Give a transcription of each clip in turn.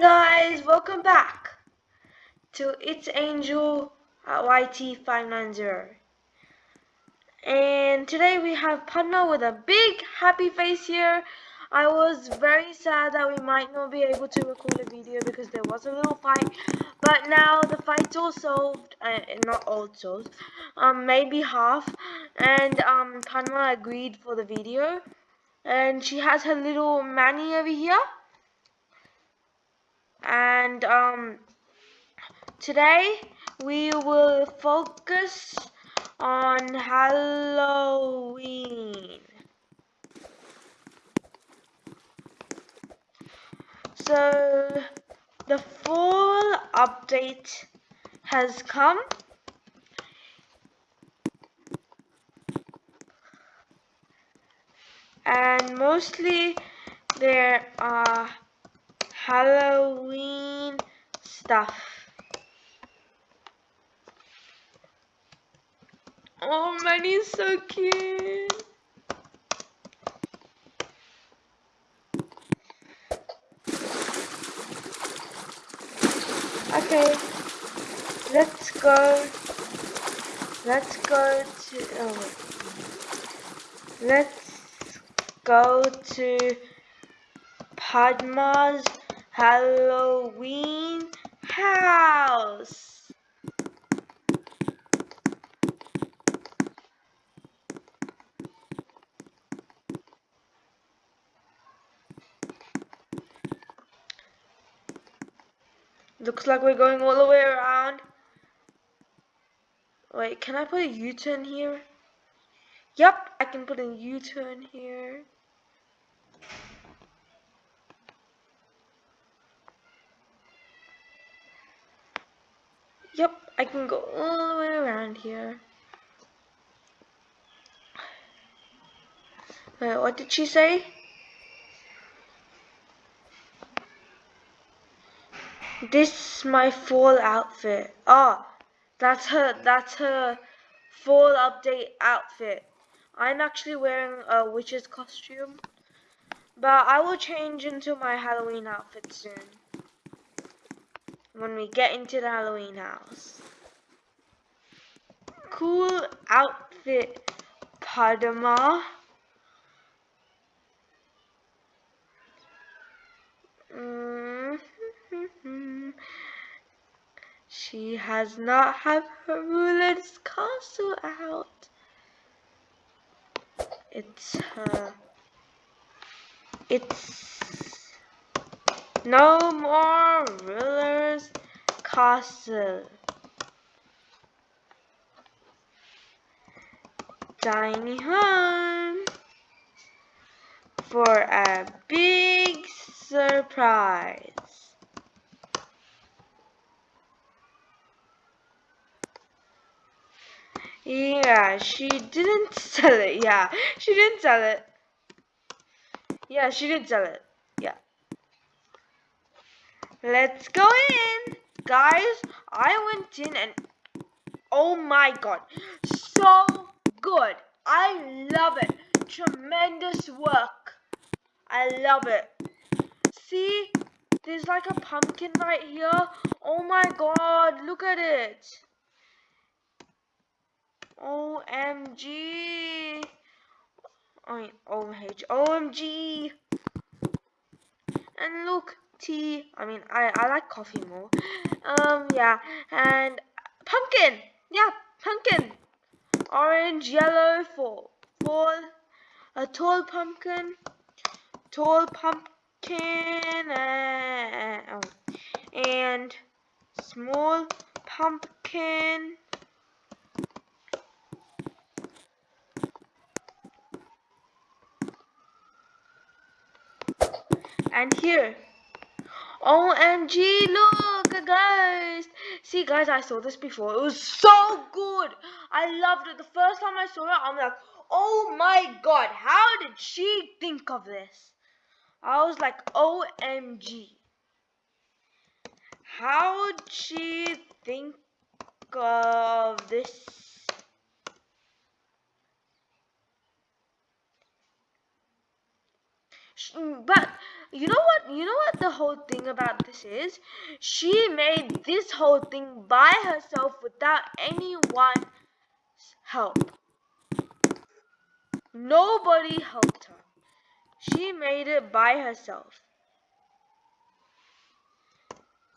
guys, welcome back to It's Angel at YT590. And today we have Padma with a big happy face here. I was very sad that we might not be able to record a video because there was a little fight. But now the fight's all solved, uh, not all solved, um, maybe half. And um, agreed for the video. And she has her little Manny over here and um, today we will focus on Halloween. So the full update has come. And mostly there are Halloween stuff. Oh, Manny's so cute. Okay, let's go. Let's go to. Oh, let's go to Padma's Halloween house. Looks like we're going all the way around. Wait, can I put a U-turn here? Yep, I can put a U-turn here. Yep, I can go all the way around here. Wait, what did she say? This is my fall outfit. Oh, that's her, that's her fall update outfit. I'm actually wearing a witch's costume. But I will change into my Halloween outfit soon when we get into the Halloween house. Cool outfit, Padma. Mm -hmm. She has not had her ruler's castle out. It's her. It's no more ruler's castle. Tiny home for a big surprise. Yeah, she didn't sell it. Yeah, she didn't sell it. Yeah, she didn't sell it. Let's go in. Guys, I went in and oh my god. So good. I love it. Tremendous work. I love it. See? There's like a pumpkin right here. Oh my god, look at it. OMG. I mean. OMG. And look, tea. I mean, I, I like coffee more. Um, yeah. And pumpkin. Yeah, pumpkin. Orange, yellow for fall. A tall pumpkin. Tall pumpkin. Uh. And small pumpkin. And here OMG, look, ghost. See, guys, I saw this before. It was so good. I loved it. The first time I saw it, I'm like, oh my god, how did she think of this? I was like, OMG. How did she think of this? but you know? You know what the whole thing about this is? She made this whole thing by herself without anyone's help. Nobody helped her. She made it by herself.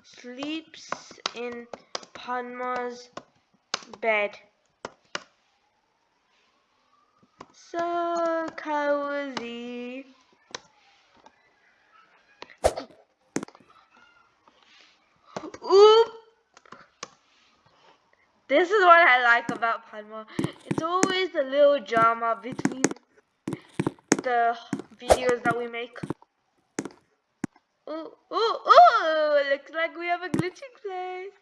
Sleeps in Padma's bed. So cozy. This is what I like about Padma. It's always a little drama between the videos that we make. Ooh, ooh, ooh! Looks like we have a glitching place.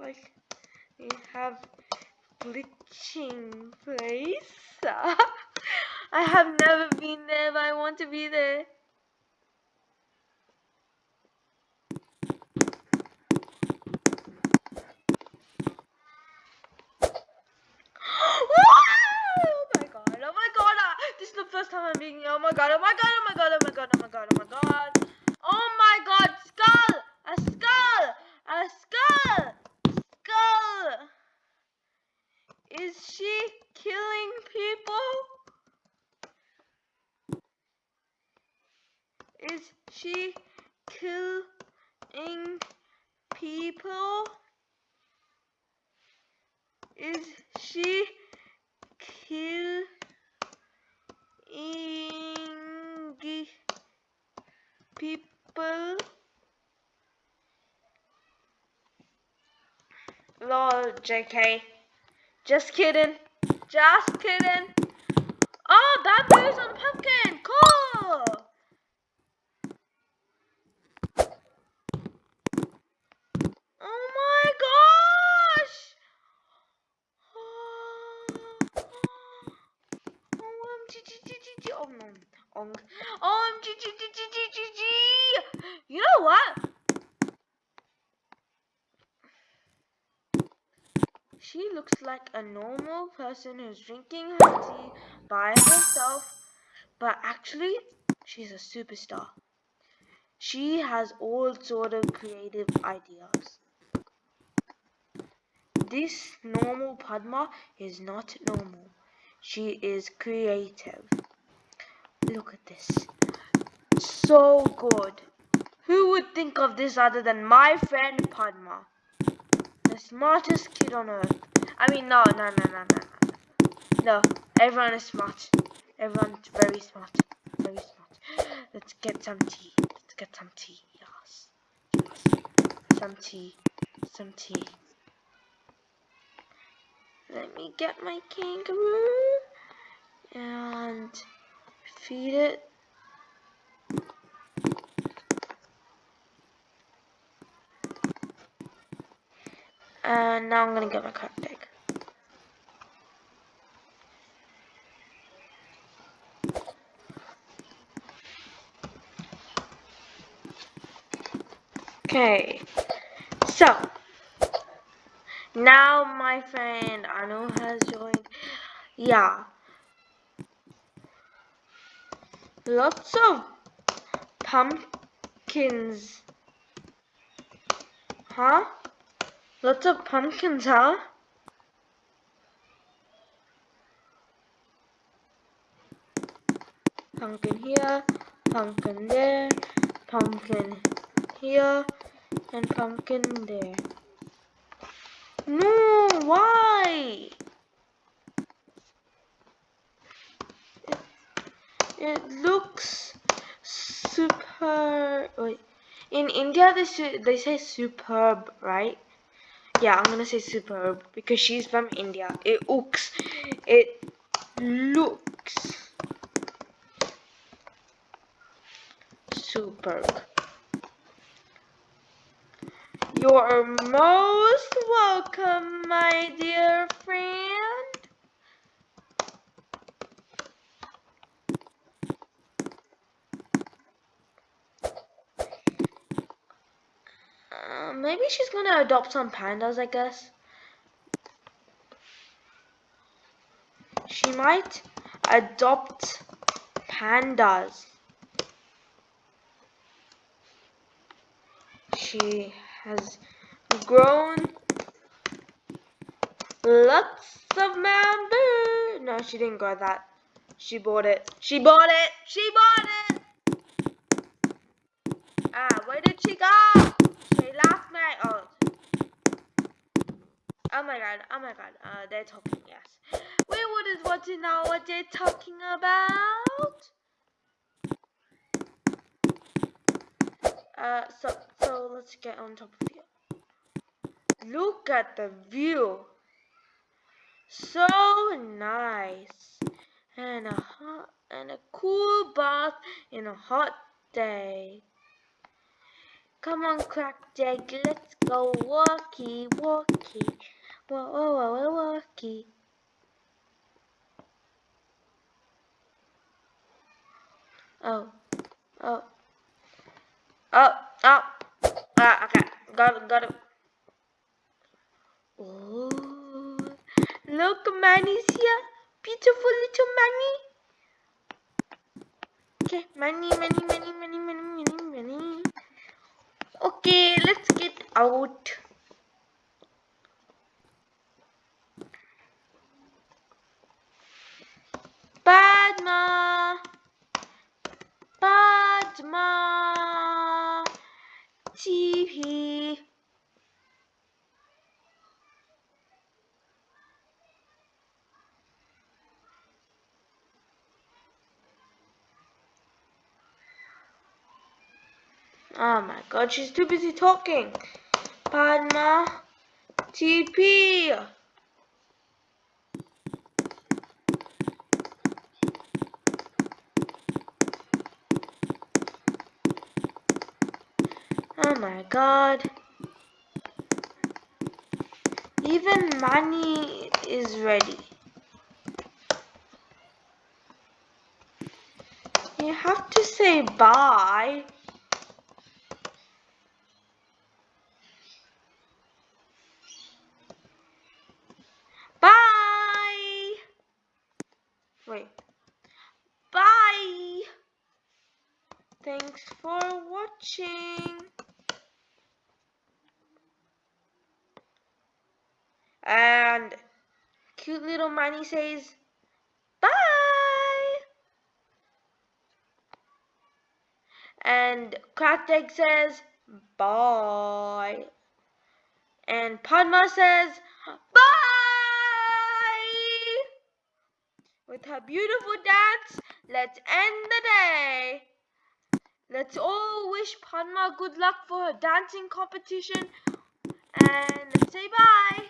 Like, we have glitching place. I have never been there, but I want to be there. first time I'm being oh my god, oh my god, oh my god, oh my god, oh my god, oh my god. Oh my god, skull! A skull! A skull! Skull! Is she killing people? Is she killing people? Is she killing people lol jk just kidding. Just kidding. Oh that goes on pumpkin. Cool oh my gosh oh G G G G G G G. You know what? She looks like a normal person who's drinking her tea by herself, but actually, she's a superstar. She has all sort of creative ideas. This normal Padma is not normal. She is creative. Look at this. So good. Who would think of this other than my friend Padma? The smartest kid on earth. I mean, no, no, no, no, no, no. Everyone is smart. Everyone's very smart. Very smart. Let's get some tea. Let's get some tea. Yes. Yes. Some tea. Some tea. Let me get my kangaroo. And feed it. And now I'm gonna get my card deck. Okay, so now my friend Anu has joined. Yeah, Lots of pumpkins. Huh? Lots of pumpkins, huh? Pumpkin here, pumpkin there, pumpkin here, and pumpkin there. No, why? It looks super wait. In India they they say superb right? Yeah I'm gonna say superb because she's from India. It looks it looks superb you're most welcome my dear friend maybe she's gonna adopt some pandas, I guess. She might adopt pandas. She has grown lots of bamboo. No, she didn't grow that. She bought it. She bought it. She bought it. Ah, where did she go? She left me. Oh. Oh my god. Oh my god. Uh, they're talking. Yes. We wouldn't want to know what they're talking about. Uh, so so let's get on top of here. Look at the view. So nice. And a hot and a cool bath in a hot day. Come on, crack Crackjig, let's go walkie walkie. Whoa, whoa, whoa, whoa, walkie. Oh, oh. Oh, oh. Ah, okay. Got it, got it. Oh, look, Manny's here. Beautiful little Manny. Okay, Manny, Manny, Manny, Manny, Manny, Manny, Manny. Okay, let's get out. Padma. Padma. TV. Oh my god, she's too busy talking. Padma. TP. Oh my god. Even Manny is ready. You have to say. Bye. Wait. Bye. Thanks for watching. And Manny says, bye. And Egg says, bye. And Padma says, bye. With her beautiful dance, let's end the day. Let's all wish Padma good luck for her dancing competition. And let's say bye.